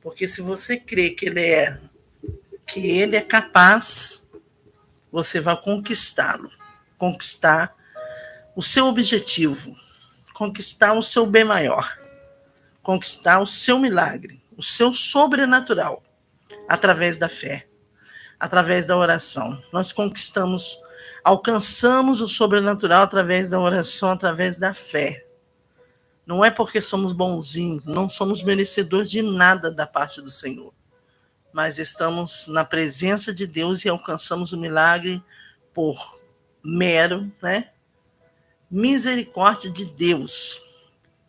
Porque se você crê que ele é que ele é capaz, você vai conquistá-lo, conquistar o seu objetivo, conquistar o seu bem maior, conquistar o seu milagre, o seu sobrenatural, através da fé, através da oração. Nós conquistamos, alcançamos o sobrenatural através da oração, através da fé. Não é porque somos bonzinhos, não somos merecedores de nada da parte do Senhor, mas estamos na presença de Deus e alcançamos o milagre por mero, né? Misericórdia de Deus,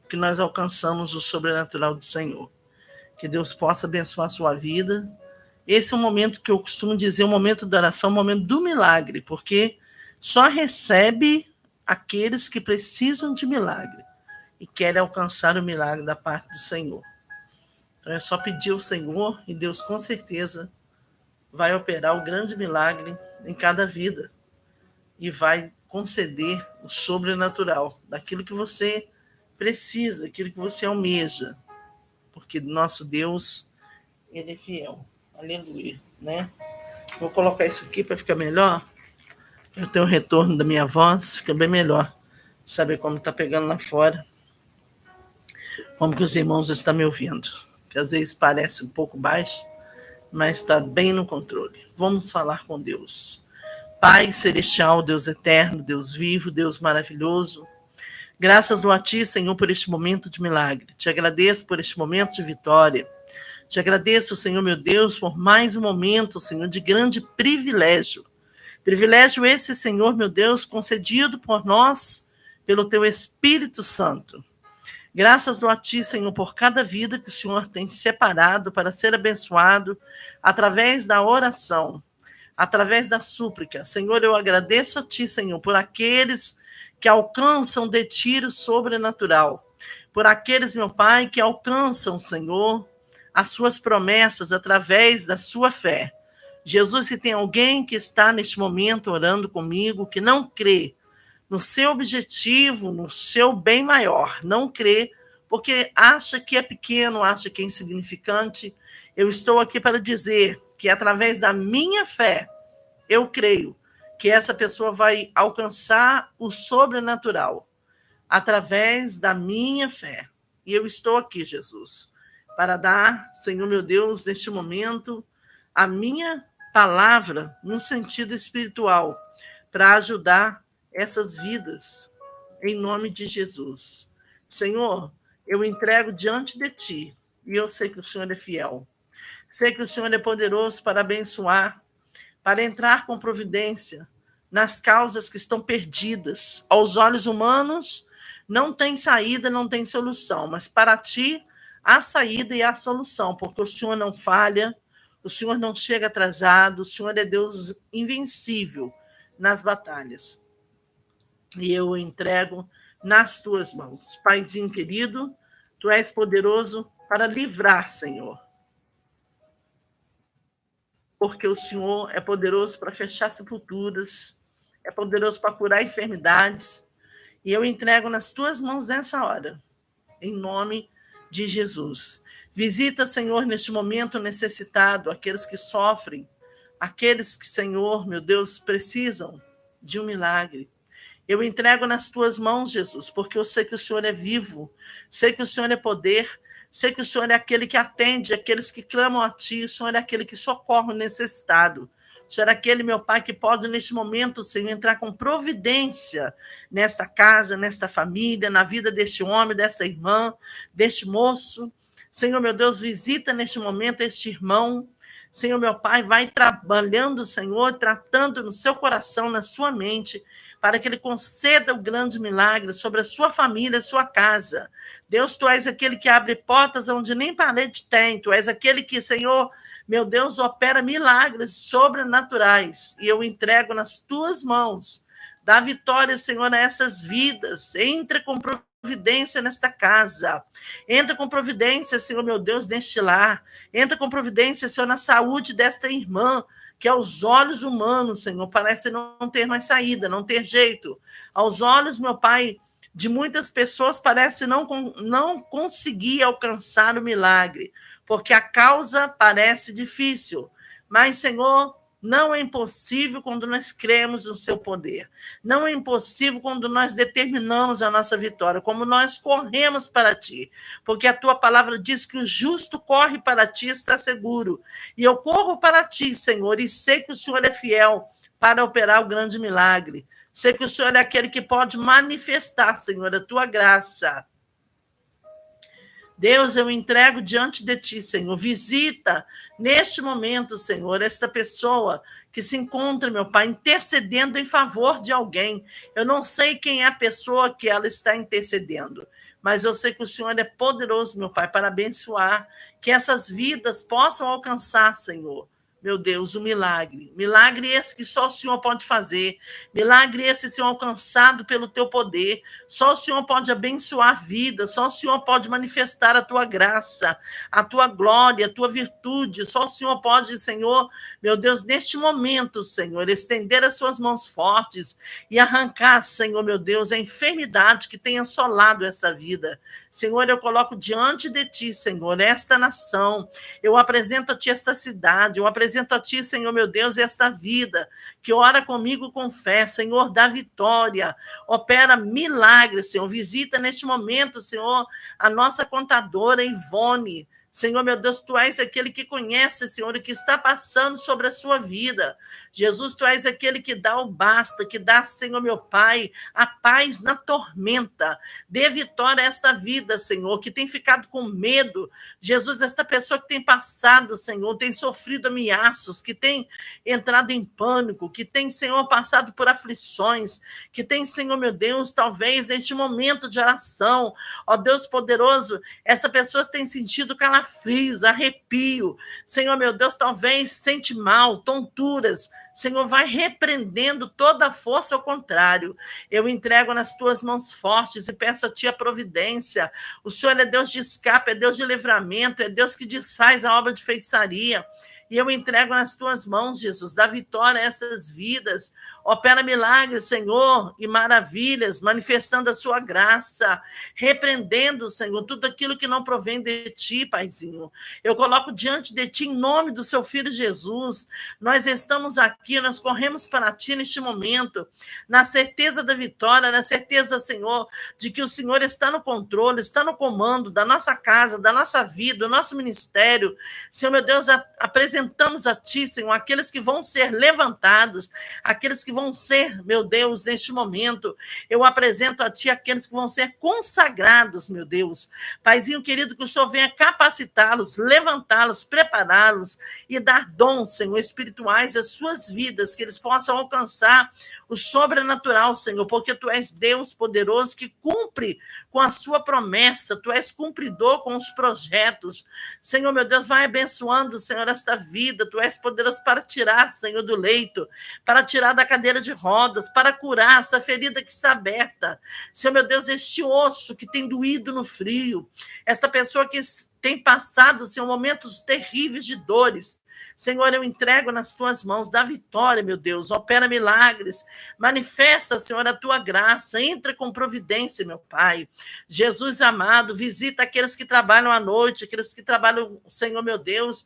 que nós alcançamos o sobrenatural do Senhor. Que Deus possa abençoar a sua vida. Esse é o momento que eu costumo dizer, o momento da oração, o momento do milagre, porque só recebe aqueles que precisam de milagre e querem alcançar o milagre da parte do Senhor. Então é só pedir ao Senhor e Deus com certeza vai operar o grande milagre em cada vida e vai conceder o sobrenatural daquilo que você precisa, aquilo que você almeja, porque nosso Deus ele é fiel. Aleluia, né? Vou colocar isso aqui para ficar melhor. Eu tenho o retorno da minha voz, fica bem melhor saber como está pegando lá fora como que os irmãos estão me ouvindo, que às vezes parece um pouco baixo, mas está bem no controle. Vamos falar com Deus. Pai celestial, Deus eterno, Deus vivo, Deus maravilhoso, graças a Ti, Senhor, por este momento de milagre. Te agradeço por este momento de vitória. Te agradeço, Senhor meu Deus, por mais um momento, Senhor, de grande privilégio. Privilégio esse, Senhor meu Deus, concedido por nós, pelo Teu Espírito Santo. Graças do a Senhor, por cada vida que o Senhor tem separado para ser abençoado através da oração, através da súplica. Senhor, eu agradeço a Ti, Senhor, por aqueles que alcançam de tiro sobrenatural, por aqueles, meu Pai, que alcançam, Senhor, as Suas promessas através da sua fé. Jesus, se tem alguém que está neste momento orando comigo, que não crê, no seu objetivo, no seu bem maior. Não crê, porque acha que é pequeno, acha que é insignificante. Eu estou aqui para dizer que através da minha fé, eu creio que essa pessoa vai alcançar o sobrenatural através da minha fé. E eu estou aqui, Jesus, para dar, Senhor meu Deus, neste momento, a minha palavra no sentido espiritual, para ajudar essas vidas, em nome de Jesus. Senhor, eu entrego diante de ti, e eu sei que o Senhor é fiel. Sei que o Senhor é poderoso para abençoar, para entrar com providência nas causas que estão perdidas. Aos olhos humanos, não tem saída, não tem solução, mas para ti, há saída e há solução, porque o Senhor não falha, o Senhor não chega atrasado, o Senhor é Deus invencível nas batalhas e eu entrego nas tuas mãos. Paizinho querido, tu és poderoso para livrar, Senhor. Porque o Senhor é poderoso para fechar sepulturas, é poderoso para curar enfermidades. E eu entrego nas tuas mãos nessa hora, em nome de Jesus. Visita, Senhor, neste momento necessitado, aqueles que sofrem, aqueles que, Senhor, meu Deus, precisam de um milagre. Eu entrego nas tuas mãos, Jesus, porque eu sei que o Senhor é vivo, sei que o Senhor é poder, sei que o Senhor é aquele que atende aqueles que clamam a Ti, o Senhor é aquele que socorre o necessitado. Senhor é aquele, meu Pai, que pode, neste momento, Senhor, entrar com providência nesta casa, nesta família, na vida deste homem, desta irmã, deste moço. Senhor, meu Deus, visita neste momento este irmão. Senhor, meu Pai, vai trabalhando, Senhor, tratando no seu coração, na sua mente, para que Ele conceda o grande milagre sobre a sua família, a sua casa. Deus, Tu és aquele que abre portas onde nem parede tem, Tu és aquele que, Senhor, meu Deus, opera milagres sobrenaturais, e eu entrego nas Tuas mãos. Dá vitória, Senhor, a essas vidas. Entre com providência nesta casa. Entra com providência, Senhor, meu Deus, neste lar. Entra com providência, Senhor, na saúde desta irmã que aos olhos humanos, Senhor, parece não ter mais saída, não ter jeito. Aos olhos, meu Pai, de muitas pessoas parece não, não conseguir alcançar o milagre, porque a causa parece difícil. Mas, Senhor, não é impossível quando nós cremos no seu poder. Não é impossível quando nós determinamos a nossa vitória, como nós corremos para ti. Porque a tua palavra diz que o justo corre para ti e está seguro. E eu corro para ti, Senhor, e sei que o Senhor é fiel para operar o grande milagre. Sei que o Senhor é aquele que pode manifestar, Senhor, a tua graça. Deus, eu entrego diante de ti, Senhor. Visita neste momento, Senhor, esta pessoa que se encontra, meu Pai, intercedendo em favor de alguém. Eu não sei quem é a pessoa que ela está intercedendo, mas eu sei que o Senhor é poderoso, meu Pai, para abençoar, que essas vidas possam alcançar, Senhor meu Deus, o milagre. Milagre esse que só o Senhor pode fazer. Milagre esse, Senhor, alcançado pelo teu poder. Só o Senhor pode abençoar a vida. Só o Senhor pode manifestar a tua graça, a tua glória, a tua virtude. Só o Senhor pode, Senhor, meu Deus, neste momento, Senhor, estender as suas mãos fortes e arrancar, Senhor, meu Deus, a enfermidade que tem assolado essa vida. Senhor, eu coloco diante de ti, Senhor, esta nação. Eu apresento a ti esta cidade. Eu apresento a Ti, Senhor meu Deus, esta vida, que ora comigo com fé, Senhor, dá vitória, opera milagres, Senhor. Visita neste momento, Senhor, a nossa contadora Ivone. Senhor, meu Deus, tu és aquele que conhece, Senhor, e que está passando sobre a sua vida. Jesus, tu és aquele que dá o basta, que dá, Senhor, meu Pai, a paz na tormenta. Dê vitória a esta vida, Senhor, que tem ficado com medo. Jesus, esta pessoa que tem passado, Senhor, tem sofrido ameaços, que tem entrado em pânico, que tem, Senhor, passado por aflições, que tem, Senhor, meu Deus, talvez neste momento de oração, ó Deus poderoso, essa pessoa tem sentido calafrio calafrios, arrepio. Senhor, meu Deus, talvez sente mal, tonturas. Senhor, vai repreendendo toda a força ao contrário. Eu entrego nas tuas mãos fortes e peço a ti a providência. O Senhor é Deus de escape, é Deus de livramento, é Deus que desfaz a obra de feitiçaria. E eu entrego nas tuas mãos, Jesus, dá vitória a essas vidas. Opera milagres, Senhor, e maravilhas, manifestando a sua graça, repreendendo, Senhor, tudo aquilo que não provém de ti, Paizinho. Eu coloco diante de ti, em nome do seu filho Jesus. Nós estamos aqui, nós corremos para ti neste momento, na certeza da vitória, na certeza, Senhor, de que o Senhor está no controle, está no comando da nossa casa, da nossa vida, do nosso ministério. Senhor, meu Deus, apresentamos a ti, Senhor, aqueles que vão ser levantados, aqueles que vão ser, meu Deus, neste momento. Eu apresento a Ti aqueles que vão ser consagrados, meu Deus. Paizinho querido, que o Senhor venha capacitá-los, levantá-los, prepará-los e dar dons, Senhor, espirituais às suas vidas, que eles possam alcançar o sobrenatural, Senhor, porque Tu és Deus poderoso que cumpre com a Sua promessa, Tu és cumpridor com os projetos. Senhor, meu Deus, vai abençoando, Senhor, esta vida. Tu és poderoso para tirar, Senhor, do leito, para tirar da cadeira de rodas para curar essa ferida que está aberta. Senhor meu Deus, este osso que tem doído no frio, esta pessoa que tem passado Senhor, momentos terríveis de dores. Senhor, eu entrego nas tuas mãos, dá vitória, meu Deus, opera milagres, manifesta, Senhor, a tua graça, entra com providência, meu Pai. Jesus amado, visita aqueles que trabalham à noite, aqueles que trabalham, Senhor, meu Deus,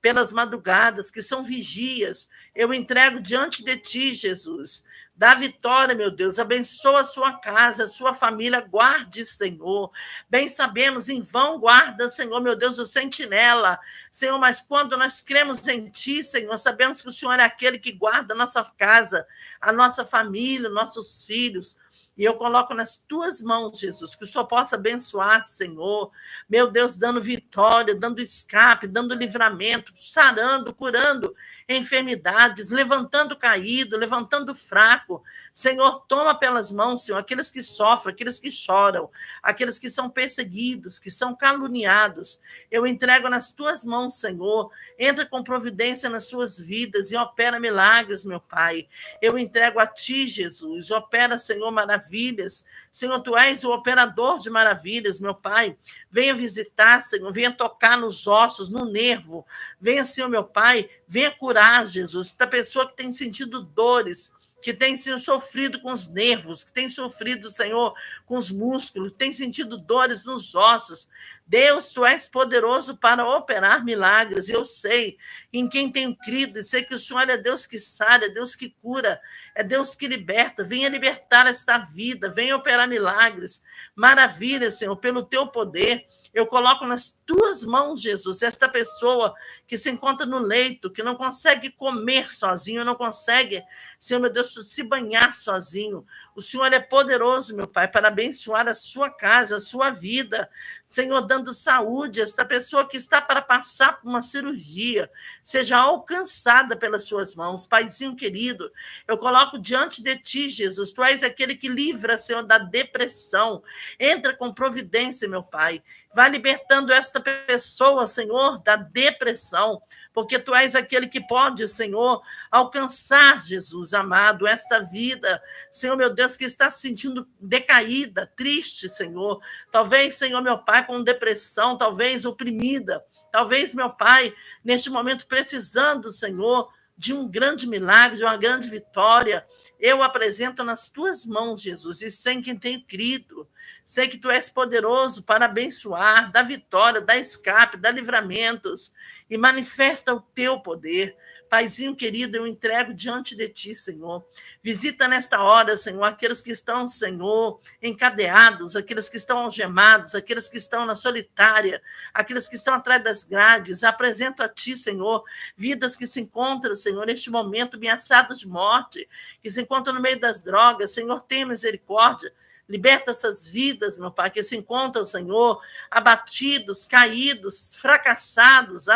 pelas madrugadas, que são vigias. Eu entrego diante de ti, Jesus. Dá vitória, meu Deus. Abençoa a sua casa, a sua família. Guarde, Senhor. Bem sabemos, em vão guarda, Senhor, meu Deus, o sentinela. Senhor, mas quando nós cremos em Ti, Senhor, sabemos que o Senhor é aquele que guarda a nossa casa, a nossa família, nossos filhos. E eu coloco nas tuas mãos, Jesus, que o Senhor possa abençoar, Senhor. Meu Deus, dando vitória, dando escape, dando livramento, sarando, curando enfermidades, levantando caído, levantando fraco. Senhor, toma pelas mãos, Senhor, aqueles que sofrem, aqueles que choram, aqueles que são perseguidos, que são caluniados. Eu entrego nas tuas mãos, Senhor. Entra com providência nas suas vidas e opera milagres, meu Pai. Eu entrego a ti, Jesus. Opera, Senhor, maravilhas. Senhor, tu és o operador de maravilhas, meu Pai. Venha visitar, Senhor, venha tocar nos ossos, no nervo. Venha, Senhor, meu Pai, venha curar, Jesus. Esta pessoa que tem sentido dores, que tem sido sofrido com os nervos, que tem sofrido, Senhor, com os músculos, tem sentido dores nos ossos. Deus, tu és poderoso para operar milagres. Eu sei em quem tenho crido, e sei que o Senhor é Deus que sara, é Deus que cura, é Deus que liberta. Venha libertar esta vida, venha operar milagres. Maravilha, Senhor, pelo teu poder. Eu coloco nas tuas mãos, Jesus, esta pessoa que se encontra no leito, que não consegue comer sozinho, não consegue, Senhor meu Deus, se banhar sozinho. O Senhor é poderoso, meu Pai, para abençoar a sua casa, a sua vida. Senhor, dando saúde, esta pessoa que está para passar por uma cirurgia, seja alcançada pelas suas mãos. Paizinho querido, eu coloco diante de ti, Jesus, tu és aquele que livra, Senhor, da depressão. Entra com providência, meu Pai. Vai libertando esta pessoa, Senhor, da depressão porque tu és aquele que pode, Senhor, alcançar, Jesus amado, esta vida, Senhor meu Deus, que está se sentindo decaída, triste, Senhor. Talvez, Senhor meu Pai, com depressão, talvez oprimida, talvez, meu Pai, neste momento precisando, Senhor, de um grande milagre, de uma grande vitória. Eu apresento nas tuas mãos, Jesus, e sem quem tenho crido. Sei que tu és poderoso para abençoar, dar vitória, dar escape, dar livramentos e manifesta o teu poder. Paizinho querido, eu entrego diante de ti, Senhor. Visita nesta hora, Senhor, aqueles que estão, Senhor, encadeados, aqueles que estão algemados, aqueles que estão na solitária, aqueles que estão atrás das grades. Apresento a ti, Senhor, vidas que se encontram, Senhor, neste momento ameaçadas de morte, que se encontram no meio das drogas. Senhor, tenha misericórdia. Liberta essas vidas, meu Pai, que se encontram, Senhor, abatidos, caídos, fracassados,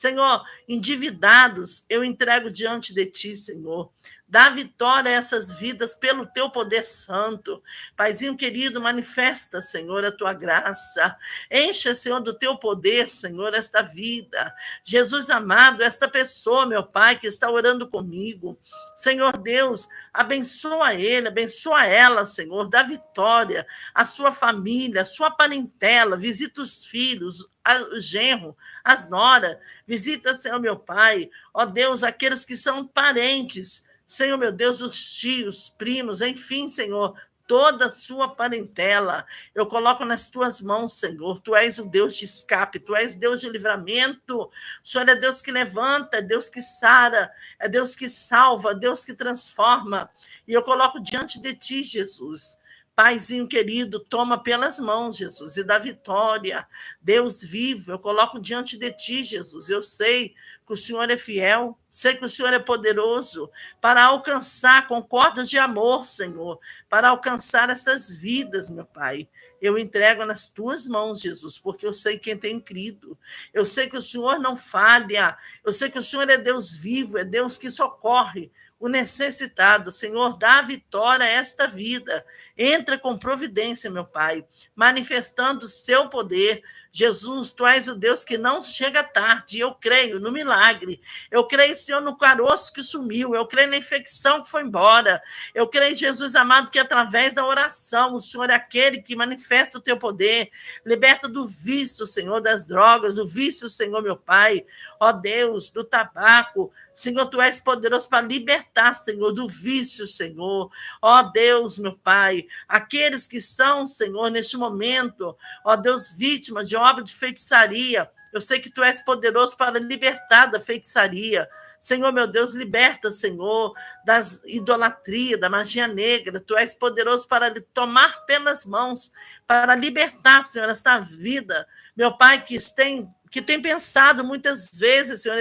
Senhor, endividados, eu entrego diante de ti, Senhor. Dá vitória a essas vidas pelo teu poder santo. Paizinho querido, manifesta, Senhor, a tua graça. Encha, Senhor, do teu poder, Senhor, esta vida. Jesus amado, esta pessoa, meu Pai, que está orando comigo. Senhor Deus, abençoa ele, abençoa ela, Senhor. Dá vitória à sua família, à sua parentela. Visita os filhos, o genro, as noras. Visita, Senhor, meu Pai. Ó Deus, aqueles que são parentes Senhor meu Deus, os tios, primos, enfim, Senhor, toda a sua parentela. Eu coloco nas tuas mãos, Senhor. Tu és o Deus de escape, tu és Deus de livramento. O Senhor é Deus que levanta, é Deus que sara, é Deus que salva, é Deus que transforma. E eu coloco diante de ti, Jesus. Paizinho querido, toma pelas mãos, Jesus, e dá vitória. Deus vivo, eu coloco diante de ti, Jesus. Eu sei que o Senhor é fiel, sei que o Senhor é poderoso para alcançar com cordas de amor, Senhor, para alcançar essas vidas, meu Pai. Eu entrego nas tuas mãos, Jesus, porque eu sei quem tem crido. Eu sei que o Senhor não falha. Eu sei que o Senhor é Deus vivo, é Deus que socorre o necessitado. Senhor, dá vitória a esta vida. Entra com providência, meu Pai, manifestando o seu poder, Jesus, tu és o Deus que não chega tarde. Eu creio no milagre. Eu creio, Senhor, no caroço que sumiu. Eu creio na infecção que foi embora. Eu creio, Jesus amado, que através da oração, o Senhor é aquele que manifesta o teu poder. Liberta do vício, Senhor, das drogas, o vício, Senhor, meu Pai. Ó Deus, do tabaco. Senhor, tu és poderoso para libertar, Senhor, do vício, Senhor. Ó Deus, meu Pai, aqueles que são, Senhor, neste momento, ó Deus, vítima de obra de feitiçaria. Eu sei que tu és poderoso para libertar da feitiçaria. Senhor, meu Deus, liberta, Senhor, das idolatria, da magia negra. Tu és poderoso para tomar pelas mãos, para libertar, Senhor, esta vida. Meu Pai, que tem, que tem pensado muitas vezes, Senhor,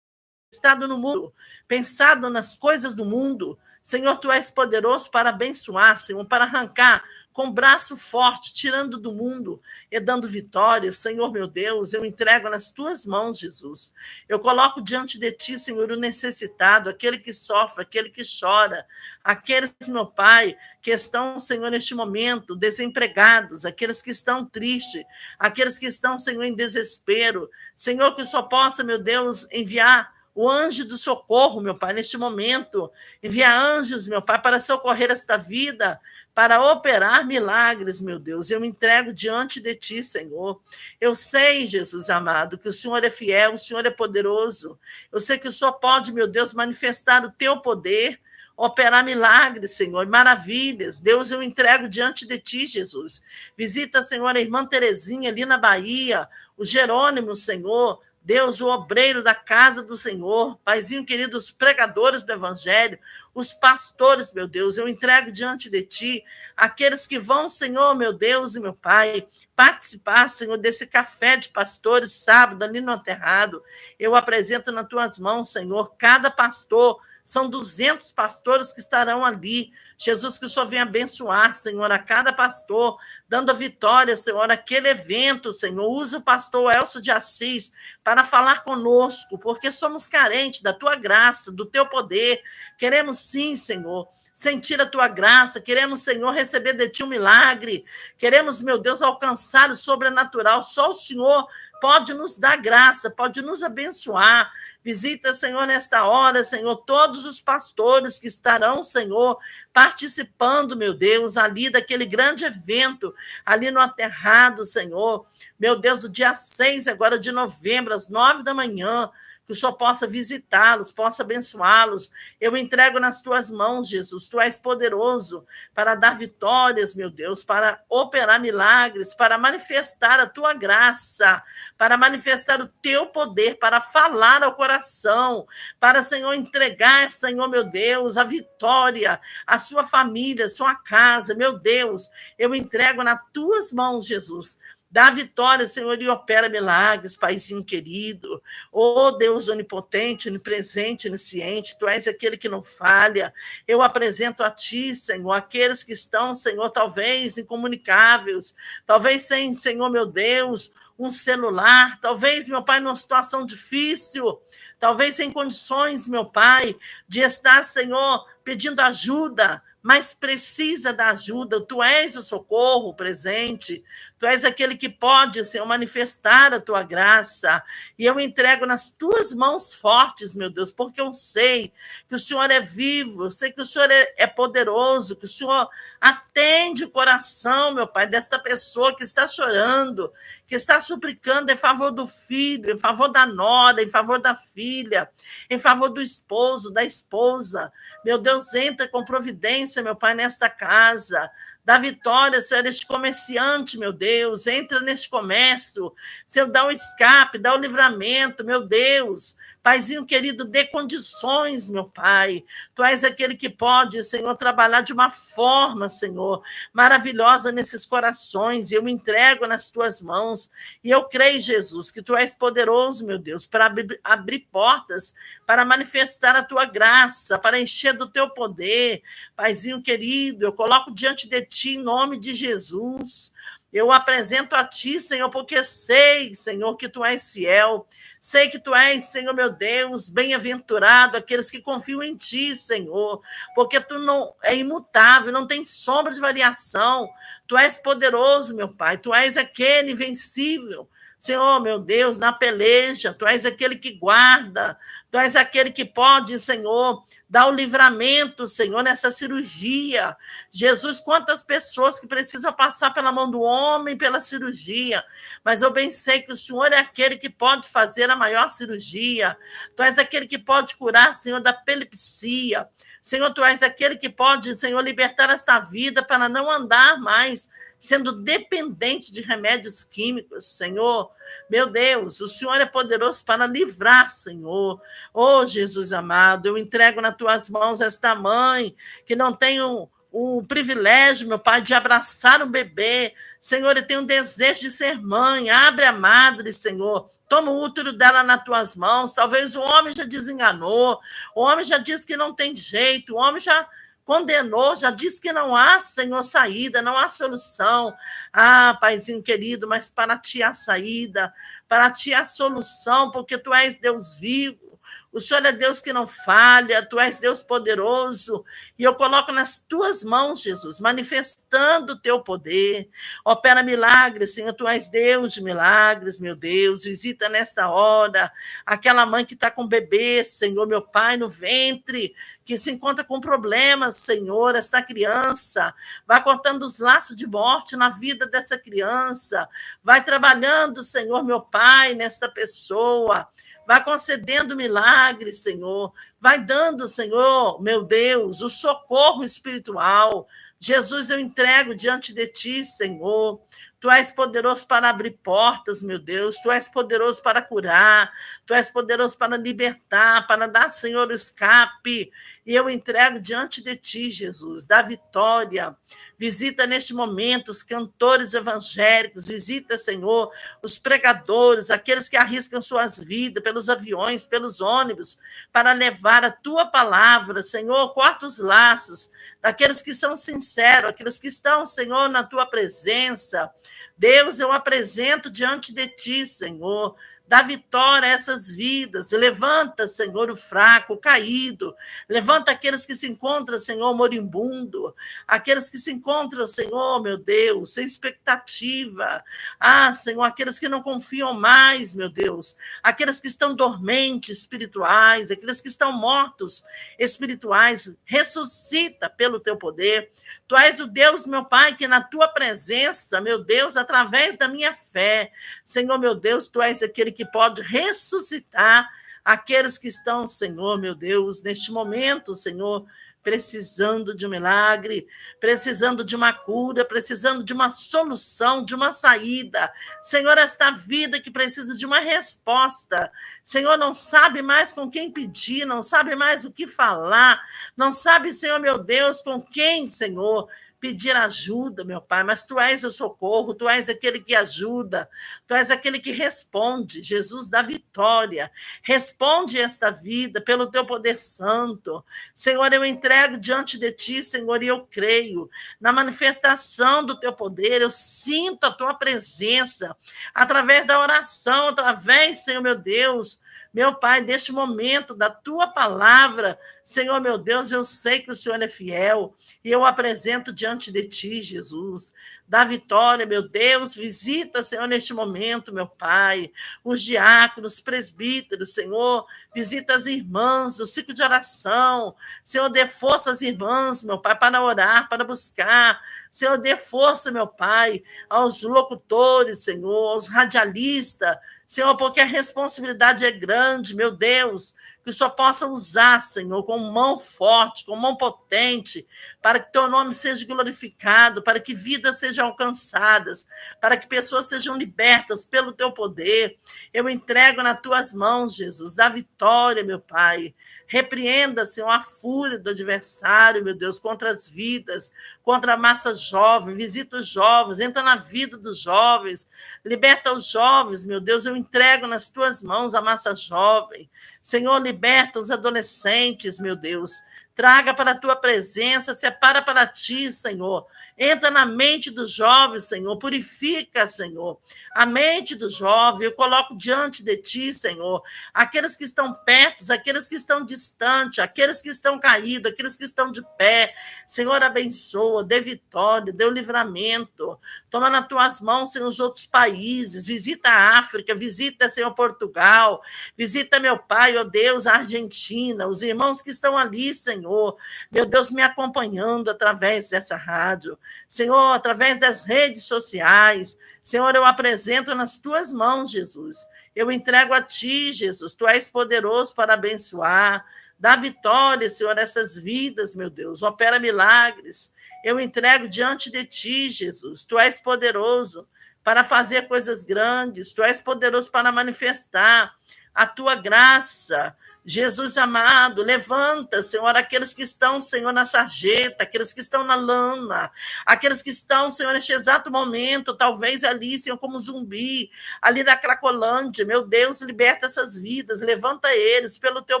estado no mundo, pensado nas coisas do mundo. Senhor, tu és poderoso para abençoar, Senhor, para arrancar com braço forte, tirando do mundo e dando vitória. Senhor meu Deus, eu entrego nas tuas mãos, Jesus. Eu coloco diante de ti, Senhor, o necessitado, aquele que sofre, aquele que chora, aqueles, meu Pai, que estão, Senhor, neste momento desempregados, aqueles que estão tristes, aqueles que estão, Senhor, em desespero. Senhor, que só possa, meu Deus, enviar o anjo do socorro, meu Pai, neste momento. Envia anjos, meu Pai, para socorrer esta vida, para operar milagres, meu Deus. Eu me entrego diante de ti, Senhor. Eu sei, Jesus amado, que o Senhor é fiel, o Senhor é poderoso. Eu sei que o Senhor pode, meu Deus, manifestar o teu poder. operar milagres, Senhor, maravilhas. Deus, eu entrego diante de ti, Jesus. Visita, Senhor, a irmã Terezinha ali na Bahia, o Jerônimo, Senhor. Deus, o obreiro da casa do Senhor, Paizinho querido, os pregadores do Evangelho, os pastores, meu Deus, eu entrego diante de Ti, aqueles que vão, Senhor, meu Deus e meu Pai, participar, Senhor, desse café de pastores sábado ali no Aterrado. Eu apresento nas Tuas mãos, Senhor, cada pastor, são 200 pastores que estarão ali. Jesus, que o Senhor venha abençoar, Senhor, a cada pastor, dando a vitória, Senhor, aquele evento, Senhor. Usa o pastor Elcio de Assis para falar conosco, porque somos carentes da tua graça, do teu poder. Queremos sim, Senhor sentir a tua graça, queremos, Senhor, receber de ti um milagre, queremos, meu Deus, alcançar o sobrenatural. Só o Senhor pode nos dar graça, pode nos abençoar. Visita, Senhor, nesta hora, Senhor, todos os pastores que estarão, Senhor, participando, meu Deus, ali daquele grande evento, ali no Aterrado, Senhor. Meu Deus, do dia 6 agora de novembro, às nove da manhã que o Senhor possa visitá-los, possa abençoá-los. Eu entrego nas tuas mãos, Jesus. Tu és poderoso para dar vitórias, meu Deus, para operar milagres, para manifestar a tua graça, para manifestar o teu poder, para falar ao coração, para, Senhor, entregar, Senhor, meu Deus, a vitória, a sua família, a sua casa, meu Deus. Eu entrego nas tuas mãos, Jesus Dá vitória, Senhor, e opera milagres, Paizinho querido. Oh, Deus onipotente, onipresente, onisciente, Tu és aquele que não falha. Eu apresento a Ti, Senhor, aqueles que estão, Senhor, talvez incomunicáveis, talvez sem, Senhor, meu Deus, um celular, talvez, meu Pai, numa situação difícil, talvez sem condições, meu Pai, de estar, Senhor, pedindo ajuda mas precisa da ajuda. Tu és o socorro presente, tu és aquele que pode, Senhor, manifestar a tua graça. E eu entrego nas tuas mãos fortes, meu Deus, porque eu sei que o Senhor é vivo, eu sei que o Senhor é, é poderoso, que o Senhor atende o coração, meu Pai, desta pessoa que está chorando, que está suplicando em favor do filho, em favor da nora, em favor da filha, em favor do esposo, da esposa. Meu Deus, entra com providência, meu Pai, nesta casa. Dá vitória, Senhor, este comerciante, meu Deus. Entra neste comércio. Senhor, dá o escape, dá o livramento, meu Deus. Paizinho querido, dê condições, meu Pai. Tu és aquele que pode, Senhor, trabalhar de uma forma, Senhor, maravilhosa nesses corações. E eu me entrego nas tuas mãos. E eu creio, Jesus, que tu és poderoso, meu Deus, para abrir, portas, para manifestar a tua graça, para encher do teu poder. Paizinho querido, eu coloco diante de ti em nome de Jesus. Eu apresento a ti, Senhor, porque sei, Senhor, que tu és fiel. Sei que tu és, Senhor meu Deus, bem-aventurado aqueles que confiam em ti, Senhor, porque tu não é imutável, não tem sombra de variação. Tu és poderoso, meu Pai, tu és aquele invencível. Senhor, meu Deus, na peleja, tu és aquele que guarda, tu és aquele que pode, Senhor, dar o livramento, Senhor, nessa cirurgia. Jesus, quantas pessoas que precisam passar pela mão do homem pela cirurgia, mas eu bem sei que o Senhor é aquele que pode fazer a maior cirurgia, tu és aquele que pode curar, Senhor, da epilepsia. Senhor, tu és aquele que pode, Senhor, libertar esta vida para não andar mais sendo dependente de remédios químicos, Senhor. Meu Deus, o Senhor é poderoso para livrar, Senhor. Oh, Jesus amado, eu entrego nas tuas mãos esta mãe que não tem o, o privilégio, meu Pai, de abraçar um bebê. Senhor, eu tenho um desejo de ser mãe. Abre a madre, Senhor. Toma o útero dela nas tuas mãos. Talvez o homem já desenganou, o homem já disse que não tem jeito, o homem já condenou, já disse que não há, Senhor, saída, não há solução. Ah, Paizinho querido, mas para ti há saída, para ti há solução, porque tu és Deus vivo. O Senhor é Deus que não falha, tu és Deus poderoso, e eu coloco nas tuas mãos, Jesus, manifestando o teu poder. Opera milagres, Senhor, tu és Deus de milagres, meu Deus. Visita nesta hora aquela mãe que está com bebê, Senhor, meu Pai, no ventre, que se encontra com problemas, Senhor, esta criança. Vai cortando os laços de morte na vida dessa criança. Vai trabalhando, Senhor, meu Pai, nesta pessoa. Vai concedendo milagres, Senhor. Vai dando, Senhor, meu Deus, o socorro espiritual. Jesus, eu entrego diante de ti, Senhor. Tu és poderoso para abrir portas, meu Deus. Tu és poderoso para curar. Tu és poderoso para libertar, para dar, Senhor, o escape. E eu entrego diante de ti, Jesus, da vitória. Visita neste momento os cantores evangélicos, visita, Senhor, os pregadores, aqueles que arriscam suas vidas pelos aviões, pelos ônibus, para levar a tua palavra, Senhor, corta os laços daqueles que são sinceros, aqueles que estão, Senhor, na tua presença. Deus, eu apresento diante de ti, Senhor, Dá vitória a essas vidas. Levanta, Senhor, o fraco, o caído. Levanta aqueles que se encontram, Senhor, moribundo. Aqueles que se encontram, Senhor, meu Deus, sem expectativa. Ah, Senhor, aqueles que não confiam mais, meu Deus. Aqueles que estão dormentes espirituais, aqueles que estão mortos espirituais. Ressuscita pelo teu poder. Tu és o Deus, meu Pai, que na tua presença, meu Deus, através da minha fé, Senhor, meu Deus, tu és aquele que pode ressuscitar aqueles que estão, Senhor, meu Deus, neste momento, Senhor, precisando de um milagre, precisando de uma cura, precisando de uma solução, de uma saída. Senhor, esta vida que precisa de uma resposta. Senhor, não sabe mais com quem pedir, não sabe mais o que falar, não sabe, Senhor, meu Deus, com quem, Senhor, pedir ajuda, meu Pai, mas tu és o socorro, tu és aquele que ajuda, tu és aquele que responde, Jesus da vitória. Responde esta vida pelo teu poder santo. Senhor, eu entrego diante de ti, Senhor, e eu creio na manifestação do teu poder, eu sinto a tua presença através da oração, através, Senhor meu Deus, meu Pai, neste momento da tua palavra, Senhor meu Deus, eu sei que o Senhor é fiel e eu apresento diante de ti, Jesus. Da vitória, meu Deus, visita, Senhor, neste momento, meu Pai, os diáconos, presbíteros, Senhor, visita as irmãs do ciclo de oração. Senhor, dê força às irmãs, meu Pai, para orar, para buscar. Senhor, dê força, meu Pai, aos locutores, Senhor, aos radialistas, Senhor, porque a responsabilidade é grande, meu Deus, que o Senhor possa usar, Senhor, com mão forte, com mão potente, para que teu nome seja glorificado, para que vidas sejam alcançadas, para que pessoas sejam libertas pelo teu poder. Eu entrego nas tuas mãos, Jesus, da vitória, meu Pai. Repreenda, Senhor, a fúria do adversário, meu Deus, contra as vidas, contra a massa jovem. Visita os jovens, entra na vida dos jovens, liberta os jovens, meu Deus. Eu entrego nas tuas mãos a massa jovem. Senhor, liberta os adolescentes, meu Deus. Traga para a tua presença, separa para ti, Senhor. Entra na mente dos jovens, Senhor. Purifica, Senhor. A mente do jovem, eu coloco diante de ti, Senhor. Aqueles que estão perto, aqueles que estão distantes, aqueles que estão caídos, aqueles que estão de pé. Senhor, abençoa, dê vitória, dê o livramento. Toma nas tuas mãos, Senhor, os outros países. Visita a África, visita, Senhor, Portugal. Visita, meu Pai, ó Deus, a Argentina, os irmãos que estão ali, Senhor. Meu Deus, me acompanhando através dessa rádio. Senhor, através das redes sociais. Senhor, eu apresento nas tuas mãos, Jesus. Eu entrego a ti, Jesus. Tu és poderoso para abençoar. Dá vitória, Senhor, a essas vidas, meu Deus. Opera milagres. Eu entrego diante de ti, Jesus. Tu és poderoso para fazer coisas grandes. Tu és poderoso para manifestar a tua graça. Jesus amado, levanta, Senhor, aqueles que estão, Senhor, na sarjeta, aqueles que estão na lama, aqueles que estão, Senhor, neste exato momento, talvez ali, Senhor, como zumbi, ali na Cracolândia. Meu Deus, liberta essas vidas, levanta eles pelo teu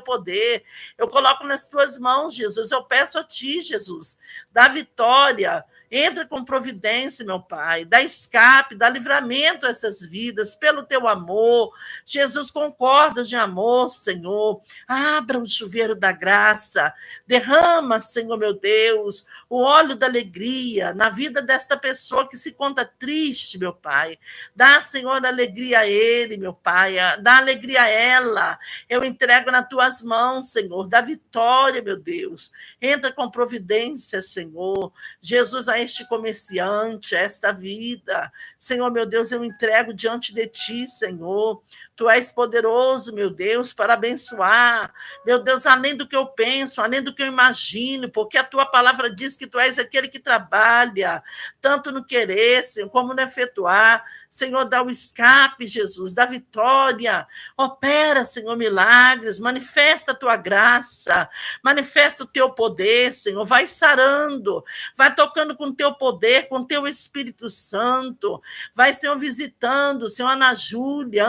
poder. Eu coloco nas tuas mãos, Jesus. Eu peço a ti, Jesus, dá vitória Entra com providência, meu Pai, dá escape, dá livramento a essas vidas, pelo teu amor. Jesus, concorda de amor, Senhor. Abra o chuveiro da graça, derrama, Senhor meu Deus, o óleo da alegria na vida desta pessoa que se conta triste, meu Pai. Dá, Senhor, alegria a ele, meu Pai, dá alegria a ela. Eu entrego nas tuas mãos, Senhor, dá vitória, meu Deus. Entra com providência, Senhor. Jesus, este comerciante, esta vida. Senhor, meu Deus, eu entrego diante de ti, Senhor. Tu és poderoso, meu Deus, para abençoar. Meu Deus, além do que eu penso, além do que eu imagino, porque a tua palavra diz que tu és aquele que trabalha, tanto no querer, como no efetuar. Senhor, dá o escape, Jesus, dá vitória. Opera, Senhor, milagres, manifesta a tua graça, manifesta o teu poder, Senhor. Vai sarando, vai tocando com o teu poder, com o teu Espírito Santo. Vai, Senhor, visitando, Senhor, Ana Júlia,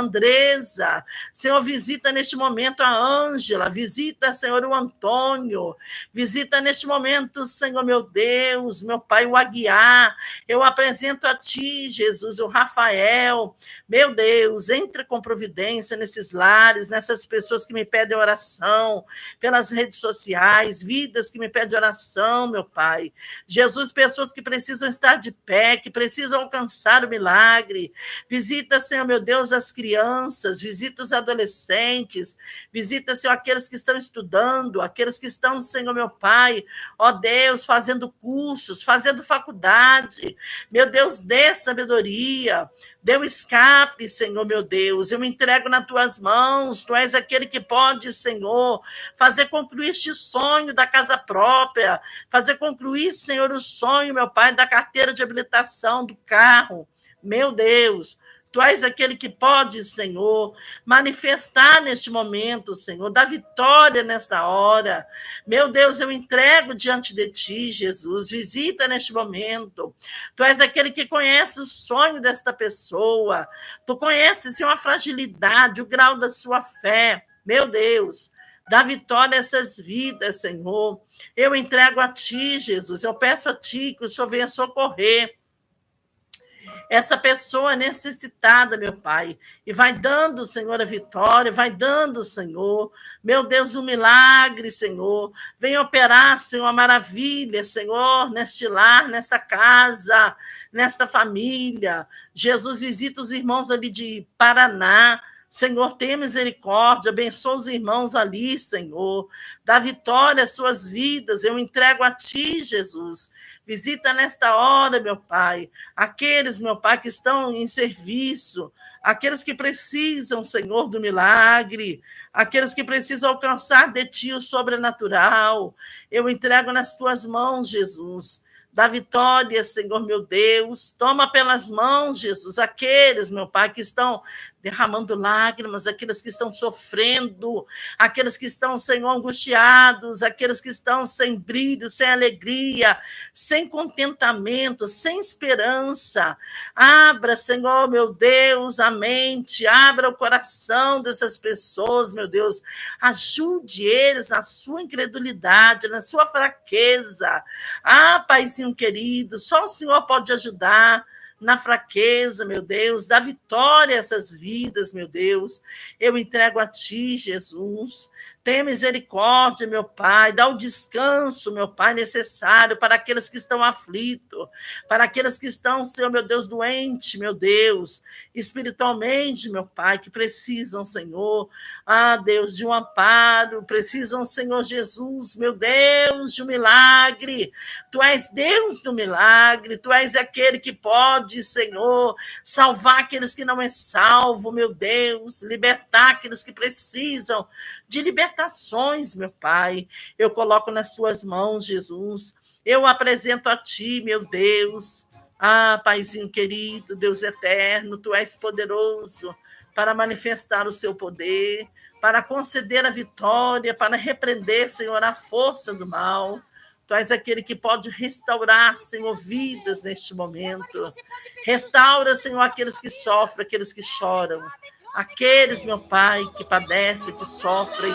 Senhor, visita neste momento a Ângela, visita, Senhor, o Antônio. Visita neste momento, Senhor, meu Deus, meu Pai, o Aguiar. Eu apresento a ti, Jesus, o Rafael. Meu Deus, entra com providência nesses lares, nessas pessoas que me pedem oração, pelas redes sociais, vidas que me pedem oração, meu Pai. Jesus, pessoas que precisam estar de pé, que precisam alcançar o milagre. Visita, Senhor, meu Deus, as crianças, visita os adolescentes, visita, Senhor, aqueles que estão estudando, aqueles que estão, Senhor, meu Pai, ó Deus, fazendo cursos, fazendo faculdade. Meu Deus, dê sabedoria, Deu escape, Senhor meu Deus. Eu me entrego nas tuas mãos. Tu és aquele que pode, Senhor, fazer concluir este sonho da casa própria, fazer concluir, Senhor, o sonho, meu Pai, da carteira de habilitação do carro. Meu Deus, Tu és aquele que pode, Senhor, manifestar neste momento, Senhor, dar vitória nesta hora. Meu Deus, eu entrego diante de ti, Jesus. Visita neste momento. Tu és aquele que conhece o sonho desta pessoa. Tu conheces, Senhor, a fragilidade, o grau da sua fé. Meu Deus, dá vitória a essas vidas, Senhor. Eu entrego a ti, Jesus. Eu peço a ti que o Senhor venha socorrer essa pessoa necessitada, meu Pai. E vai dando, Senhor, a vitória, vai dando, Senhor, meu Deus, um milagre, Senhor. Vem operar, Senhor, a maravilha, Senhor, neste lar, nesta casa, nesta família. Jesus visita os irmãos ali de Paraná. Senhor, tenha misericórdia, abençoa os irmãos ali, Senhor. Dá vitória às suas vidas. Eu entrego a Ti, Jesus. Visita nesta hora, meu Pai, aqueles, meu Pai, que estão em serviço, aqueles que precisam, Senhor, do milagre, aqueles que precisam alcançar de Ti o sobrenatural. Eu entrego nas Tuas mãos, Jesus da vitória, Senhor meu Deus. Toma pelas mãos, Jesus, aqueles, meu Pai, que estão derramando lágrimas, aqueles que estão sofrendo, aqueles que estão, Senhor, angustiados, aqueles que estão sem brilho, sem alegria, sem contentamento, sem esperança. Abra, Senhor, meu Deus, a mente, abra o coração dessas pessoas, meu Deus. Ajude eles na sua incredulidade, na sua fraqueza. Ah, Paizinho querido, só o Senhor pode ajudar na fraqueza, meu Deus, dá vitória a essas vidas, meu Deus. Eu entrego a Ti, Jesus. Tenha misericórdia, meu Pai, dá o descanso, meu Pai, necessário para aqueles que estão aflitos, para aqueles que estão, Senhor, meu Deus, doente, meu Deus, espiritualmente, meu Pai, que precisam, Senhor, ah, Deus, de um amparo, precisam, Senhor Jesus, meu Deus, de um milagre. Tu és Deus do milagre, tu és aquele que pode, Senhor, salvar aqueles que não é salvo, meu Deus, libertar aqueles que precisam de libertações, meu Pai. Eu coloco nas tuas mãos, Jesus. Eu apresento a ti, meu Deus. Ah, Paizinho querido, Deus eterno, tu és poderoso para manifestar o seu poder, para conceder a vitória, para repreender, Senhor, a força do mal. Tu és aquele que pode restaurar, Senhor, vidas neste momento. Restaura, Senhor, aqueles que sofrem, aqueles que choram. Aqueles, meu Pai, que padecem, que sofrem,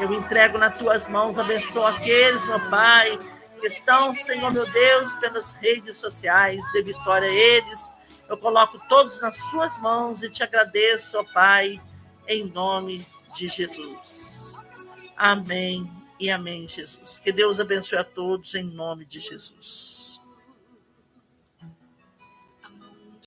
eu entrego nas tuas mãos, abençoa aqueles, meu Pai, que estão, Senhor meu Deus, pelas redes sociais, de vitória a eles. Eu coloco todos nas suas mãos e te agradeço, ó Pai, em nome de Jesus. Amém e amém, Jesus. Que Deus abençoe a todos em nome de Jesus.